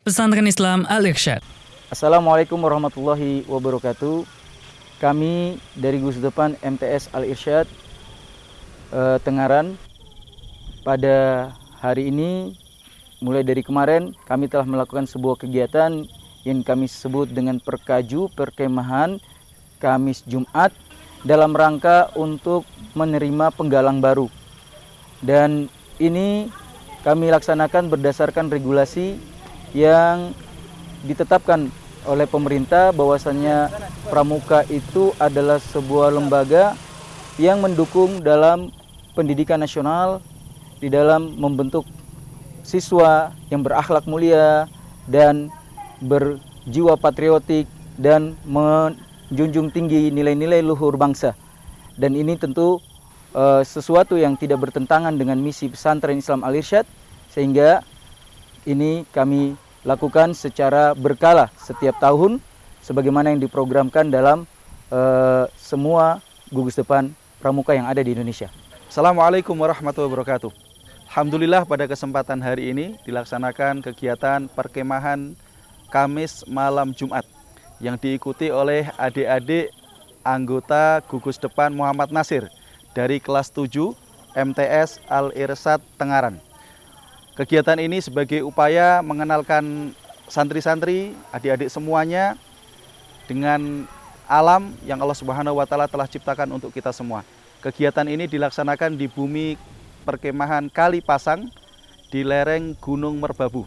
Pesantren Islam Al-Irsyad. Assalamualaikum warahmatullahi wabarakatuh. Kami dari Gus Depan MTS Al-Irsyad eh, Tengaran pada hari ini mulai dari kemarin kami telah melakukan sebuah kegiatan yang kami sebut dengan perkaju perkemahan Kamis Jumat dalam rangka untuk menerima penggalang baru. Dan ini kami laksanakan berdasarkan regulasi yang ditetapkan oleh pemerintah bahwasannya pramuka itu adalah sebuah lembaga yang mendukung dalam pendidikan nasional di dalam membentuk siswa yang berakhlak mulia dan berjiwa patriotik dan menjunjung tinggi nilai-nilai luhur bangsa. Dan ini tentu uh, sesuatu yang tidak bertentangan dengan misi pesantren Islam Al-Irsyad sehingga ini kami lakukan secara berkala setiap tahun sebagaimana yang diprogramkan dalam uh, semua gugus depan pramuka yang ada di Indonesia. Assalamualaikum warahmatullahi wabarakatuh. Alhamdulillah pada kesempatan hari ini dilaksanakan kegiatan perkemahan Kamis malam Jumat yang diikuti oleh adik-adik anggota gugus depan Muhammad Nasir dari kelas 7 MTS Al-Irsad Tengaran. Kegiatan ini sebagai upaya mengenalkan santri-santri, adik-adik semuanya dengan alam yang Allah Subhanahu wa taala telah ciptakan untuk kita semua. Kegiatan ini dilaksanakan di bumi perkemahan Kali Pasang di lereng Gunung Merbabu.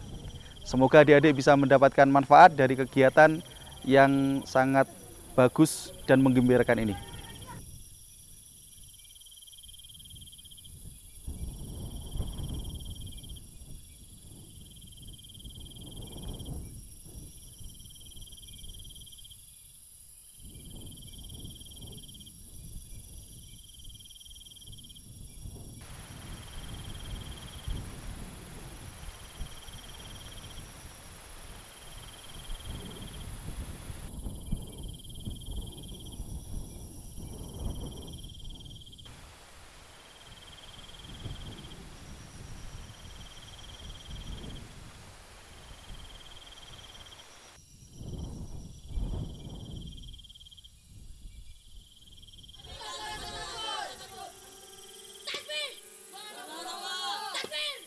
Semoga adik-adik bisa mendapatkan manfaat dari kegiatan yang sangat bagus dan menggembirakan ini. Batman!